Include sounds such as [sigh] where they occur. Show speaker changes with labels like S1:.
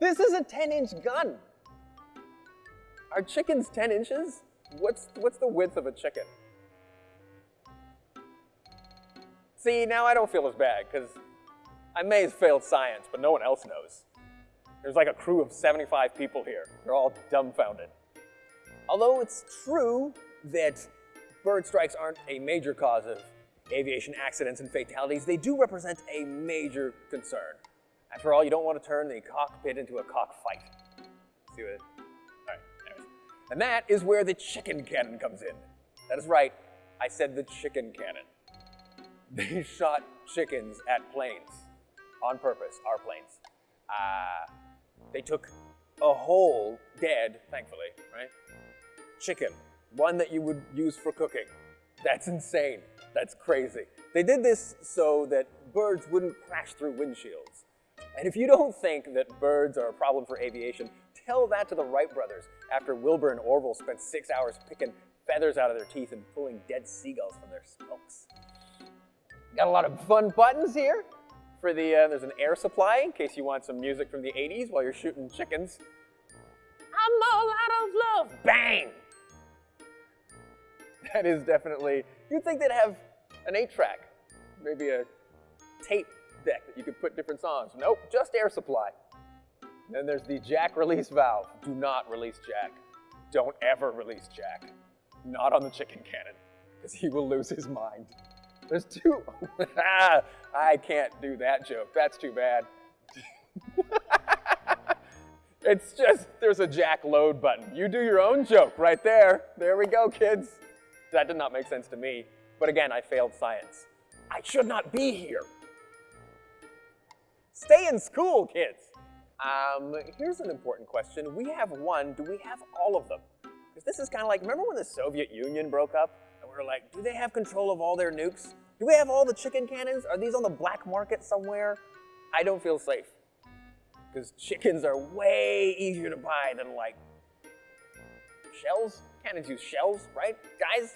S1: This is a 10-inch gun. Are chickens 10 inches? What's, what's the width of a chicken? See, now I don't feel as bad, because I may have failed science, but no one else knows. There's like a crew of 75 people here. They're all dumbfounded. Although it's true that bird strikes aren't a major cause of aviation accidents and fatalities, they do represent a major concern. After all, you don't want to turn the cockpit into a cockfight. See what? All right. And that is where the chicken cannon comes in. That is right, I said the chicken cannon. They [laughs] shot chickens at planes on purpose, our planes. Uh, they took a whole, dead, thankfully, right? Chicken, one that you would use for cooking. That's insane. That's crazy. They did this so that birds wouldn't crash through windshields. And if you don't think that birds are a problem for aviation, tell that to the Wright brothers after Wilbur and Orville spent six hours picking feathers out of their teeth and pulling dead seagulls from their spokes. Got a lot of fun buttons here. For the, uh, there's an air supply in case you want some music from the 80s while you're shooting chickens. I'm all out of love. Bang! That is definitely, you'd think they'd have an eight track, maybe a tape deck that you could put different songs. Nope, just air supply. then there's the jack release valve. Do not release jack. Don't ever release jack. Not on the chicken cannon, because he will lose his mind. There's two. [laughs] I can't do that joke. That's too bad. [laughs] it's just, there's a jack load button. You do your own joke right there. There we go, kids. That did not make sense to me. But again, I failed science. I should not be here. Stay in school, kids. Um, here's an important question. We have one, do we have all of them? Because this is kind of like, remember when the Soviet Union broke up? And we were like, do they have control of all their nukes? Do we have all the chicken cannons? Are these on the black market somewhere? I don't feel safe. Because chickens are way easier to buy than like shells. Cannons use shells, right? Guys,